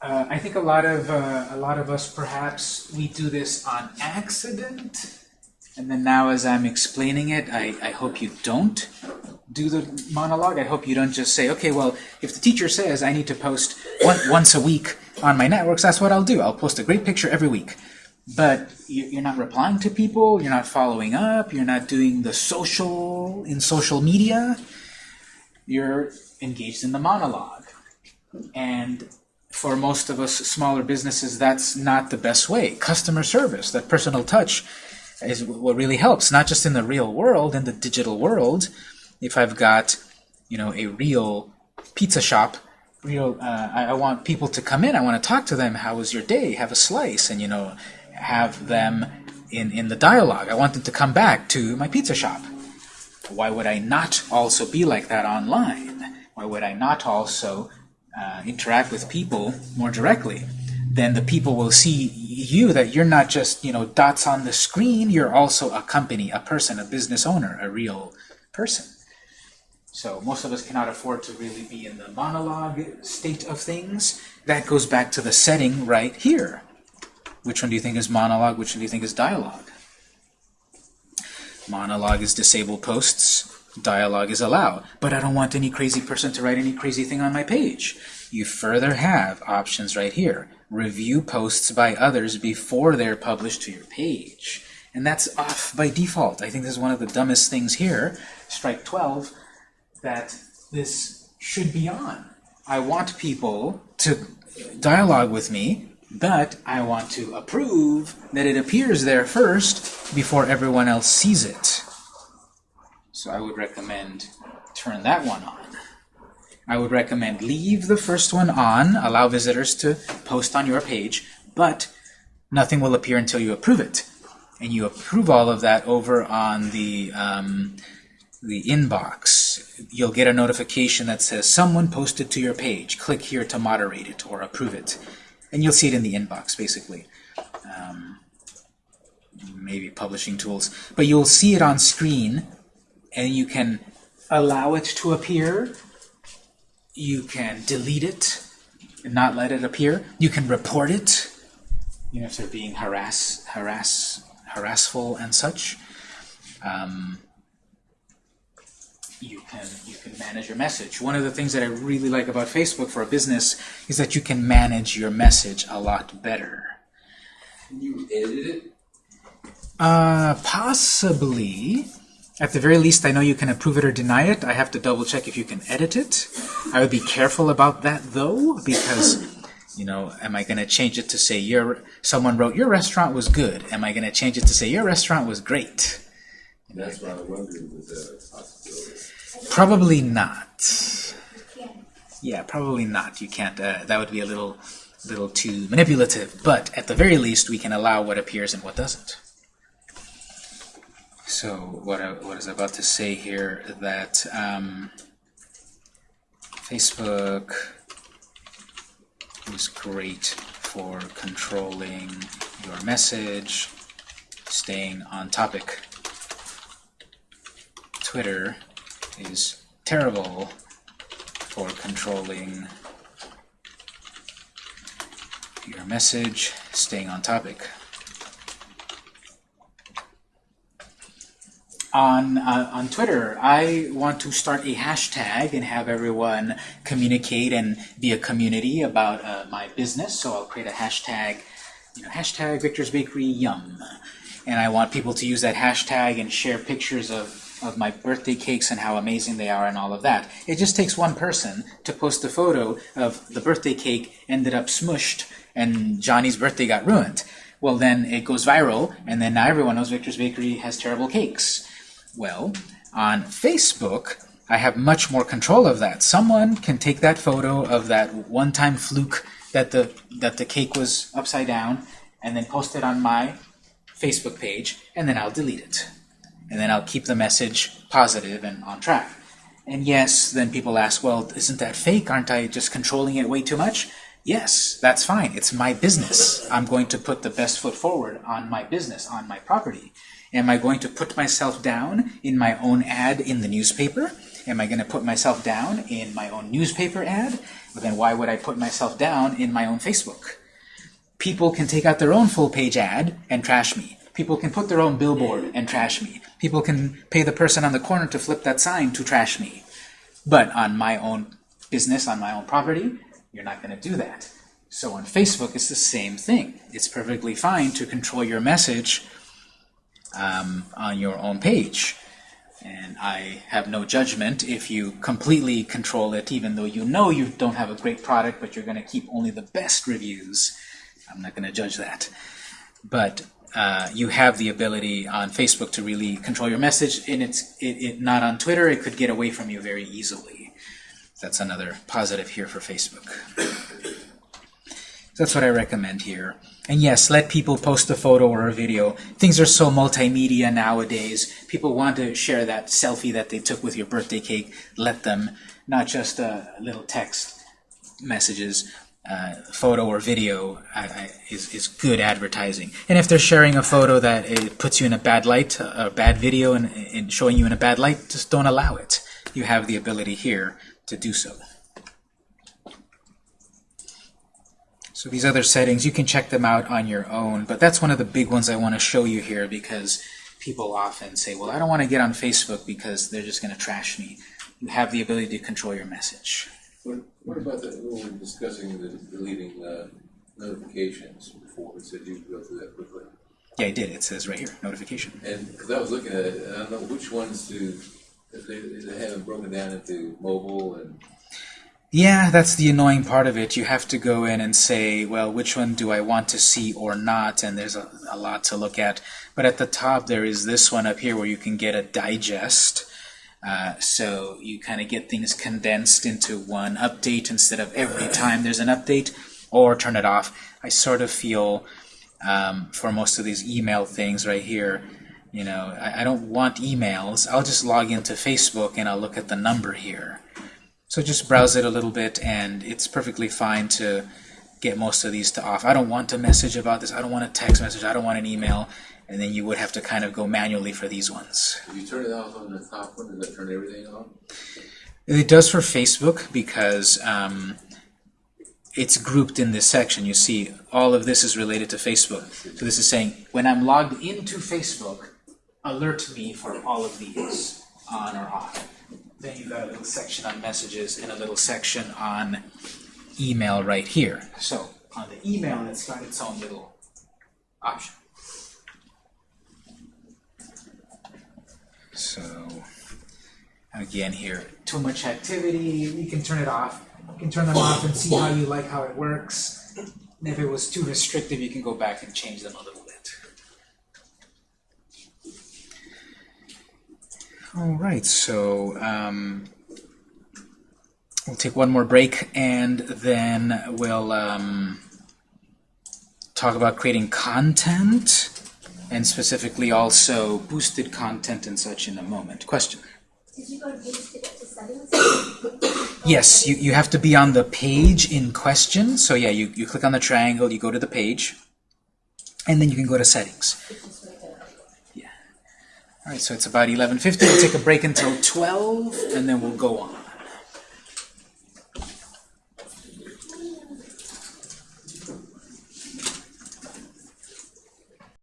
Uh, I think a lot of uh, a lot of us perhaps we do this on accident, and then now as I'm explaining it, I, I hope you don't do the monologue. I hope you don't just say, okay, well, if the teacher says I need to post one, once a week on my networks, that's what I'll do. I'll post a great picture every week. But you- you're not replying to people, you're not following up, you're not doing the social in social media. You're engaged in the monologue. And for most of us smaller businesses, that's not the best way. Customer service, that personal touch, is what really helps, not just in the real world, in the digital world. If I've got, you know, a real pizza shop, real, uh, I, I want people to come in, I want to talk to them, how was your day, have a slice, and, you know, have them in, in the dialogue. I want them to come back to my pizza shop. Why would I not also be like that online? Why would I not also uh, interact with people more directly, then the people will see you that you're not just you know dots on the screen. You're also a company, a person, a business owner, a real person. So most of us cannot afford to really be in the monologue state of things. That goes back to the setting right here. Which one do you think is monologue? Which one do you think is dialogue? Monologue is disable posts. dialogue is allowed. But I don't want any crazy person to write any crazy thing on my page. You further have options right here. Review posts by others before they're published to your page. And that's off by default. I think this is one of the dumbest things here, strike 12, that this should be on. I want people to dialogue with me, but I want to approve that it appears there first before everyone else sees it. So I would recommend turn that one on. I would recommend leave the first one on, allow visitors to post on your page, but nothing will appear until you approve it. And you approve all of that over on the, um, the inbox. You'll get a notification that says someone posted to your page. Click here to moderate it or approve it. And you'll see it in the inbox, basically. Um, maybe publishing tools. But you'll see it on screen, and you can allow it to appear. You can delete it and not let it appear. You can report it, you know, if they're being harass, harass, harassful and such. Um, you can you can manage your message. One of the things that I really like about Facebook for a business is that you can manage your message a lot better. Can you edit it? Uh, possibly. At the very least, I know you can approve it or deny it. I have to double check if you can edit it. I would be careful about that though, because you know, am I going to change it to say your someone wrote your restaurant was good? Am I going to change it to say your restaurant was great? That's what I wondered, that a possibility? Probably not. Yeah, probably not. You can't. Uh, that would be a little, little too manipulative. But at the very least, we can allow what appears and what doesn't. So what I, what I about to say here that um, Facebook is great for controlling your message, staying on topic. Twitter is terrible for controlling your message, staying on topic. On, uh, on Twitter, I want to start a hashtag and have everyone communicate and be a community about uh, my business. So I'll create a hashtag, you know, hashtag Victor's Bakery Yum. And I want people to use that hashtag and share pictures of of my birthday cakes and how amazing they are and all of that. It just takes one person to post a photo of the birthday cake ended up smushed and Johnny's birthday got ruined. Well, then it goes viral, and then now everyone knows Victor's Bakery has terrible cakes. Well, on Facebook, I have much more control of that. Someone can take that photo of that one-time fluke that the that the cake was upside down, and then post it on my Facebook page, and then I'll delete it and then I'll keep the message positive and on track. And yes, then people ask, well, isn't that fake? Aren't I just controlling it way too much? Yes, that's fine. It's my business. I'm going to put the best foot forward on my business, on my property. Am I going to put myself down in my own ad in the newspaper? Am I going to put myself down in my own newspaper ad? Well, then why would I put myself down in my own Facebook? People can take out their own full-page ad and trash me. People can put their own billboard and trash me. People can pay the person on the corner to flip that sign to trash me. But on my own business, on my own property, you're not going to do that. So on Facebook, it's the same thing. It's perfectly fine to control your message um, on your own page. And I have no judgment if you completely control it, even though you know you don't have a great product, but you're going to keep only the best reviews. I'm not going to judge that. But uh, you have the ability on Facebook to really control your message, and it's it, it, not on Twitter. It could get away from you very easily. That's another positive here for Facebook. That's what I recommend here. And yes, let people post a photo or a video. Things are so multimedia nowadays. People want to share that selfie that they took with your birthday cake. Let them, not just uh, little text messages uh, photo or video I, I, is, is good advertising. And if they're sharing a photo that it puts you in a bad light, a bad video and, and showing you in a bad light, just don't allow it. You have the ability here to do so. So these other settings, you can check them out on your own, but that's one of the big ones I want to show you here because people often say, well, I don't want to get on Facebook because they're just going to trash me. You have the ability to control your message. What, what about the, when we were discussing the deleting, uh, notifications before, it said you go through that quickly? Yeah, I did. It says right here, notification. And, because I was looking at it, I don't know which ones to, they, they haven't broken down into mobile and, Yeah, that's the annoying part of it. You have to go in and say, well, which one do I want to see or not? And there's a, a lot to look at. But at the top, there is this one up here where you can get a digest. Uh, so you kind of get things condensed into one update instead of every time there's an update, or turn it off. I sort of feel um, for most of these email things right here, you know, I, I don't want emails. I'll just log into Facebook and I'll look at the number here. So just browse it a little bit, and it's perfectly fine to get most of these to off. I don't want a message about this. I don't want a text message. I don't want an email. And then you would have to kind of go manually for these ones. if you turn it off on the top one, does that turn everything off? It does for Facebook because um, it's grouped in this section. You see, all of this is related to Facebook. So this is saying, when I'm logged into Facebook, alert me for all of these, on or off. Then you've got a little section on messages and a little section on email right here. So on the email, it's got its own little option. So again here, too much activity, you can turn it off. You can turn them off and see how you like how it works. And if it was too restrictive, you can go back and change them a little bit. All right, so um, we'll take one more break and then we'll um, talk about creating content and specifically also boosted content and such in a moment. Question? Did you go to page to get to settings? Yes, you, you have to be on the page in question. So yeah, you, you click on the triangle, you go to the page, and then you can go to settings. It's just right there. All right, so it's about 11.50. We'll take a break until 12, and then we'll go on.